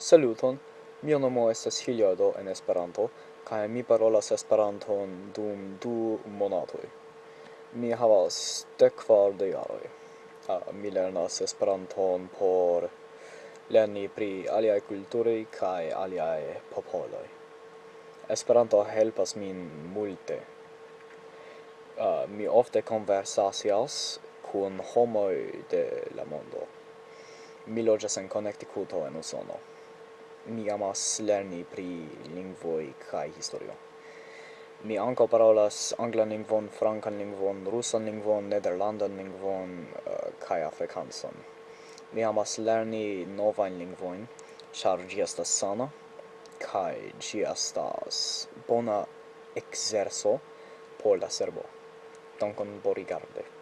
Saluton, mia nomo estas Hiljardo en Esperanto, kaj mi parolas Esperanton dum du monatoj. Mi havas dekkvar de jaroj. Uh, ah, mi lernas Esperanton por lerni pri aliaj kulturoj kaj aliaj popoloj. Esperanto helpas min multe. Uh, mi ofte konversasias kun homoj de la mondo. Mi loĝas en Connecticuto en Usono mi amas lerni pri lingvoj kaj historio. Mi ankaŭ parolas anglan lingvon, francan lingvon, rusan lingvon, nederlandan lingvon uh, kaj afrikanson. Mi amas lerni novajn lingvojn, ĉar ĝi estas sana kaj ĝi estas bona ekzerco por la cerbo. Dankon Borigarde.